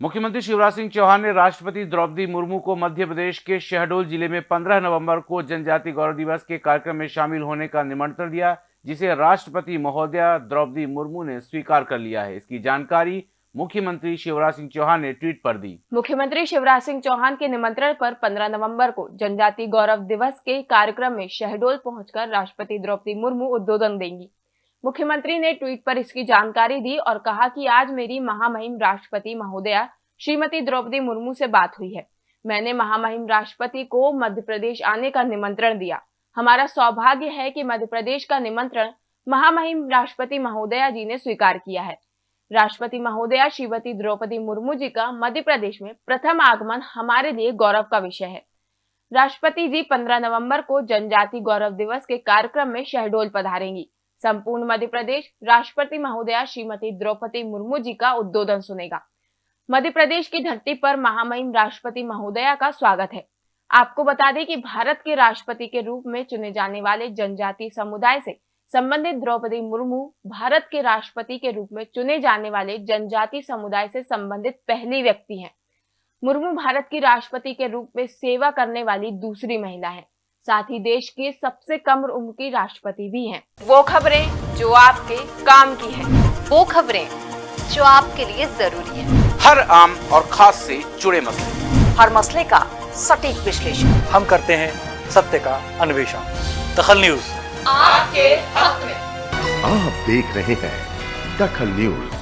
मुख्यमंत्री शिवराज सिंह चौहान ने राष्ट्रपति द्रौपदी मुर्मू को मध्य प्रदेश के शहडोल ज़िले में 15 नवंबर को जनजाति गौरव दिवस के कार्यक्रम में शामिल होने का निमंत्रण दिया, जिसे राष्ट्रपति महोदया द्रौपदी मुर्मू ने स्वीकार कर लिया है। इसकी जानकारी मुख्यमंत्री शिवराज सिंह चौहान ने ट्वीट पर दी। मुख्यमंत्री शिवराज सिंह चौहान के निमंत्रण पर 15 नवंबर को जनजाति गौरव दिवस के कार्यक्रम में शहडोल पहुंचकर राष्ट्रपति द्रौपदी मुर्मू उद्बोधन देंगी। मुख्यमंत्री ने ट्वीट पर इसकी जानकारी दी और कहा कि आज मेरी महामहिम राष्ट्रपति महोदया श्रीमती द्रौपदी मुर्मू से बात हुई है। मैंने महामहिम राष्ट्रपति को मध्य प्रदेश आने का निमंत्रण दिया। हमारा सौभाग्य है कि मध्य प्रदेश का निमंत्रण महामहिम राष्ट्रपति महोदया जी ने स्वीकार किया है। राष्ट्रपति महोदया श्रीमती द्रौपदी मुर्मू जी का मध्य प्रदेश में प्रथम आगमन हमारे लिए गौरव का विषय है। राष्ट्रपति जी 15 नवंबर को जनजाति गौरव दिवस के कार्यक्रम में शहडोल पधारेंगी। संपूर्ण मध्य प्रदेश, राष्ट्रपति महोदया श्रीमती द्रौपदी मुर्मू जी का उद्बोधन सुनेगा। मध्य प्रदेश की धरती पर महामहिम राष्ट्रपति महोदया का स्वागत है। आपको बता दें कि भारत के राष्ट्रपति के रूप में चुने जाने वाले जनजाति समुदाय से संबंधित द्रौपदी मुर्मू भारत के राष्ट्रपति के रूप में चुने जाने वाले जनजाति समुदाय से संबंधित पहली व्यक्ति हैं। मुर्मू भारत की राष्ट्रपति के रूप में सेवा करने वाली दूसरी महिला है। साथ ही देश के सबसे कम उम्र की राष्ट्रपति भी हैं। वो खबरें जो आपके काम की है। वो खबरें जो आपके लिए ज़रूरी है। हर आम और खास से जुड़े मसले। हर मसले का सटीक विश्लेषण। हम करते हैं सत्य का अन्वेषण। दखल न्यूज़। आपके हक में। आप देख रहे हैं दखल न्यूज़।